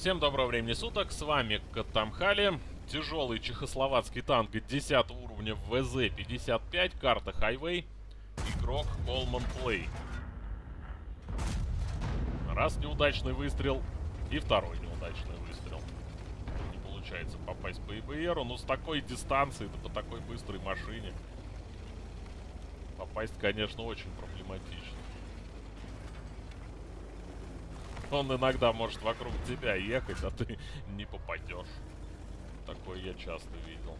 Всем доброго времени суток, с вами Катамхали. Тяжелый чехословацкий танк 10 уровня ВЗ-55, карта Хайвей. Игрок Колман Плей. Раз неудачный выстрел и второй неудачный выстрел. Не получается попасть по ИБРу, но с такой дистанции, да по такой быстрой машине. Попасть, конечно, очень проблематично. Он иногда может вокруг тебя ехать, а ты не попадешь. Такое я часто видел.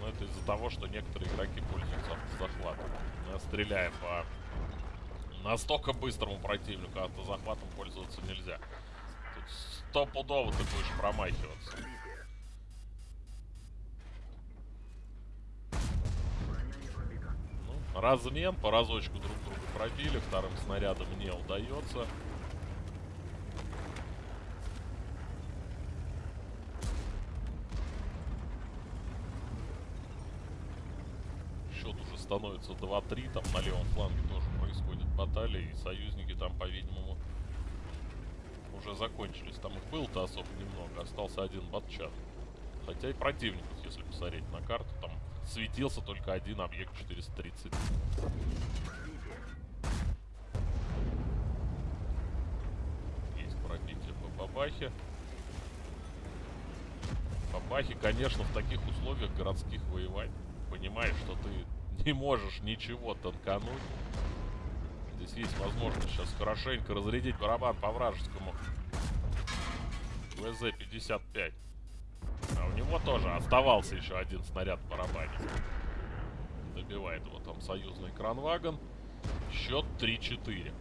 Но это из-за того, что некоторые игроки пользуются автозахватом. Стреляя по настолько быстрому противнику, автозахватом пользоваться нельзя. Тут стопудово ты будешь промахиваться. Ну, размен, по разочку друг друга пробили, вторым снарядом не удается. Счет уже становится 2-3, там на левом фланге тоже происходит баталия, и союзники там, по-видимому, уже закончились. Там их было-то особо немного, остался один батчат. Хотя и противников, если посмотреть на карту, там светился только один объект 430. Бабахе. Бабахе, конечно, в таких условиях городских воевать. Понимаешь, что ты не можешь ничего танкануть. Здесь есть возможность сейчас хорошенько разрядить барабан по вражескому. ВЗ-55. А у него тоже оставался еще один снаряд в барабане. Добивает его там союзный кранвагон. Счет 3-4.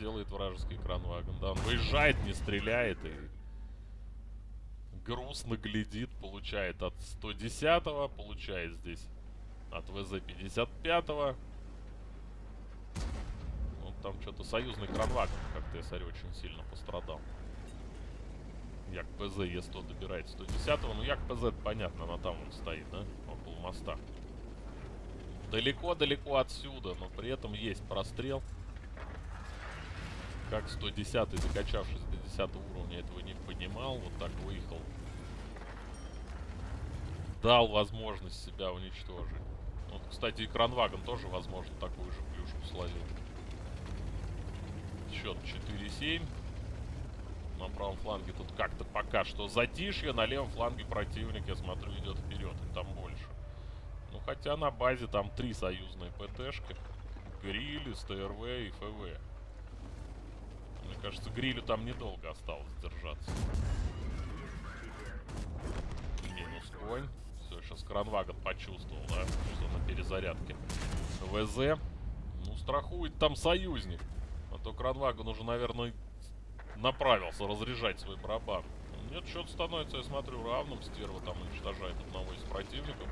Делает вражеский кранваген. Да, он выезжает, не стреляет и грустно глядит, получает от 110-го, получает здесь от ВЗ-55-го. Ну, там что-то союзный кранваген, как ТСР, очень сильно пострадал. Як ПЗ Е100 добирает 110-го. Ну, Як ПЗ, понятно, она там он стоит, да? Около моста. Далеко-далеко отсюда, но при этом есть прострел как 110 закачавшись до 10 уровня, этого не понимал. Вот так выехал. Дал возможность себя уничтожить. Вот, кстати, и Кранваген тоже, возможно, такую же плюшку словил. Счет 4-7. На правом фланге тут как-то пока что затишье. На левом фланге противник, я смотрю, идет вперед. И там больше. Ну, хотя на базе там три союзные ПТшки. Гриль, СТРВ и ФВ. Кажется, грилю там недолго осталось держаться. Минус конь. Все, сейчас кранвагон почувствовал, да, что на перезарядке. ВЗ. Ну, страхует там союзник. А то кранвагон уже, наверное, направился разряжать свой барабан. Нет, счет становится, я смотрю, равным. Стерва там уничтожает одного из противников.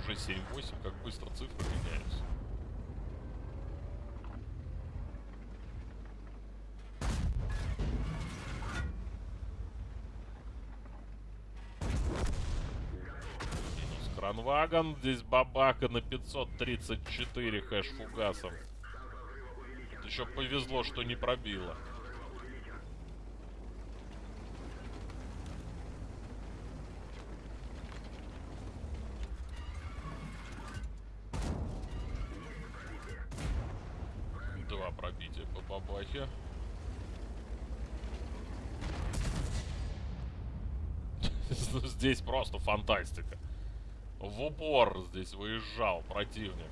Уже 7-8, как быстро цифры меняются. Кранваган. Здесь бабака на 534 хэш фугасом. Еще повезло, что не пробило. Два пробития по бабахе. Здесь просто фантастика. В упор здесь выезжал противник.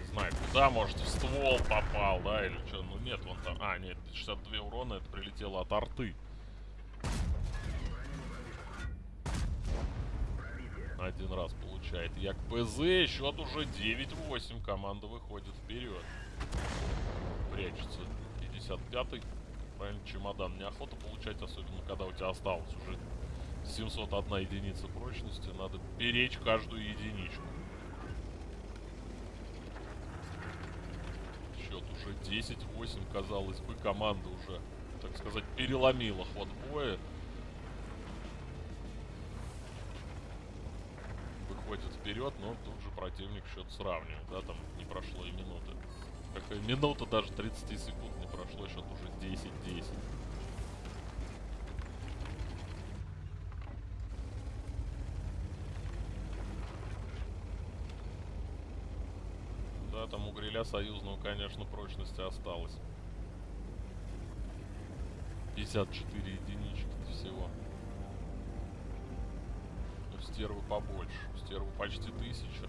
Не знаю, куда, может, в ствол попал, да, или что. Ну нет, вон там... А, нет, 62 урона, это прилетело от арты. Один раз получает. Як ПЗ, счет уже 9-8. Команда выходит вперед. Прячется 55-й. Правильно, чемодан неохота получать, особенно когда у тебя осталось уже 701 единица прочности. Надо беречь каждую единичку. Счет уже 10-8, казалось бы, команда уже, так сказать, переломила ход боя. Выходит вперед, но тут же противник счет сравнил, да, там не прошло и минуты. Какая минута, даже 30 секунд не прошло, счет уже 10-10. Гриля союзного, конечно, прочности осталось. 54 единички всего. У стервы побольше. Стервы почти тысяча.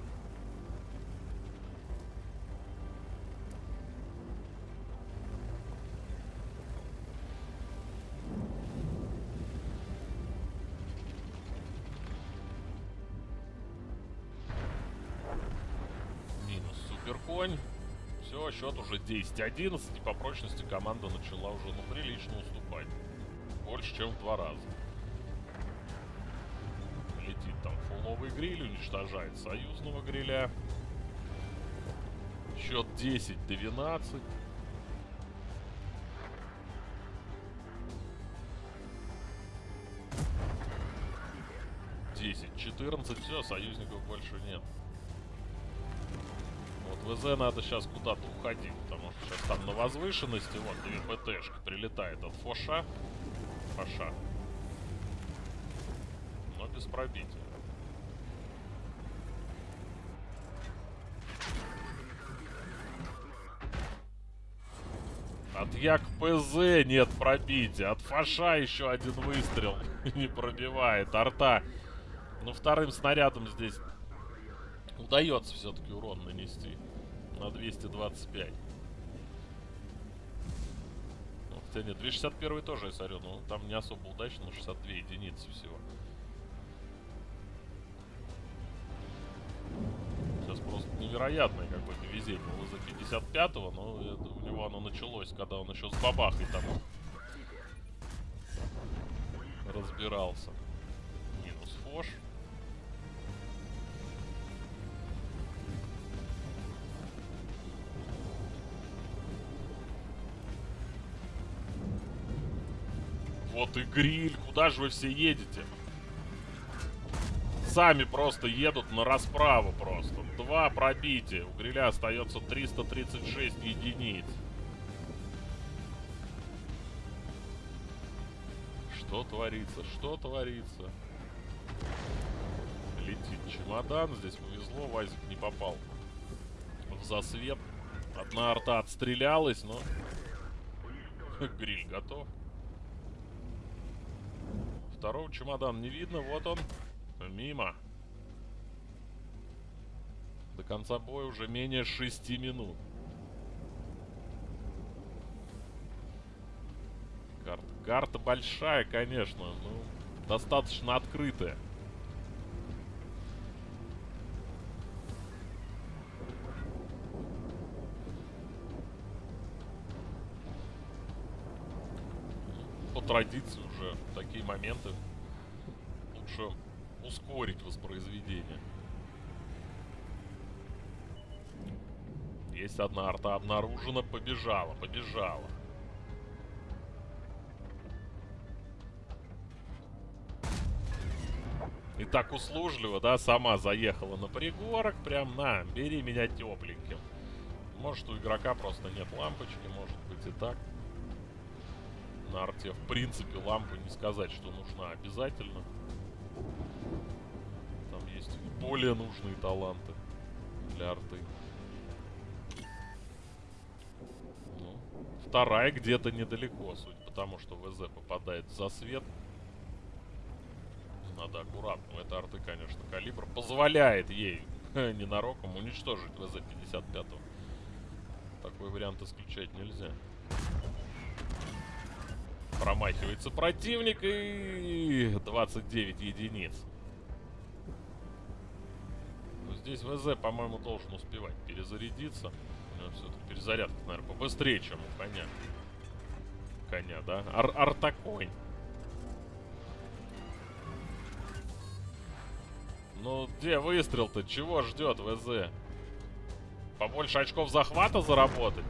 Минус суперконь. Все, счет уже 10-11. И по прочности команда начала уже ну, прилично уступать. Больше, чем в два раза. Летит там фуловый гриль, уничтожает союзного гриля. Счет 10-12. Десять, четырнадцать, все, союзников больше нет. ВЗ надо сейчас куда-то уходить, потому что сейчас там на возвышенности, вот, две ПТшка прилетает от Фоша. Фоша. Но без пробития. От Як ПЗ нет пробития. От Фаша еще один выстрел не пробивает. Арта. Ну, вторым снарядом здесь удается все-таки урон нанести на 225. Ну, хотя нет, 261 тоже я смотрю, но там не особо удачно, но 62 единицы всего. Сейчас просто невероятное какое-то везение у за 55-го, но это, у него оно началось, когда он еще с бабахой там разбирался. Минус фош. Вот и гриль. Куда же вы все едете? Сами просто едут на расправу просто. Два пробития. У гриля остается 336 единиц. Что творится? Что творится? Летит чемодан. Здесь повезло. Вазик не попал в засвет. Одна арта отстрелялась, но... Гриль готов. Второго чемодана не видно. Вот он. Мимо. До конца боя уже менее 6 минут. Карта. Карта большая, конечно. Ну, достаточно открытая. По традиции уже такие моменты лучше ускорить воспроизведение. Есть одна арта обнаружена, побежала, побежала. И так услужливо, да, сама заехала на пригорок, прям на, бери меня тепленьким. Может, у игрока просто нет лампочки, может быть и так. На арте, в принципе, лампу не сказать, что нужна обязательно. Там есть более нужные таланты для арты. Ну, вторая где-то недалеко, судя по тому, что ВЗ попадает за свет. Надо аккуратно. Это арты, конечно, калибр позволяет ей ненароком уничтожить ВЗ-55. Такой вариант исключать нельзя. Промахивается противник и 29 единиц. Но здесь ВЗ, по-моему, должен успевать перезарядиться. Все-таки перезарядка, наверное, побыстрее, чем у коня. Коня, да? Ар Артаконь. Ну, где выстрел-то? Чего ждет ВЗ? Побольше очков захвата заработать?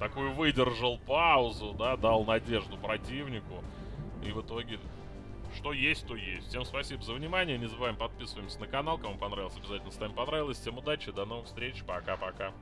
Такую выдержал паузу, да, дал надежду противнику. И в итоге что есть, то есть. Всем спасибо за внимание. Не забываем подписываемся на канал. Кому понравилось, обязательно ставим понравилось. Всем удачи, до новых встреч. Пока-пока.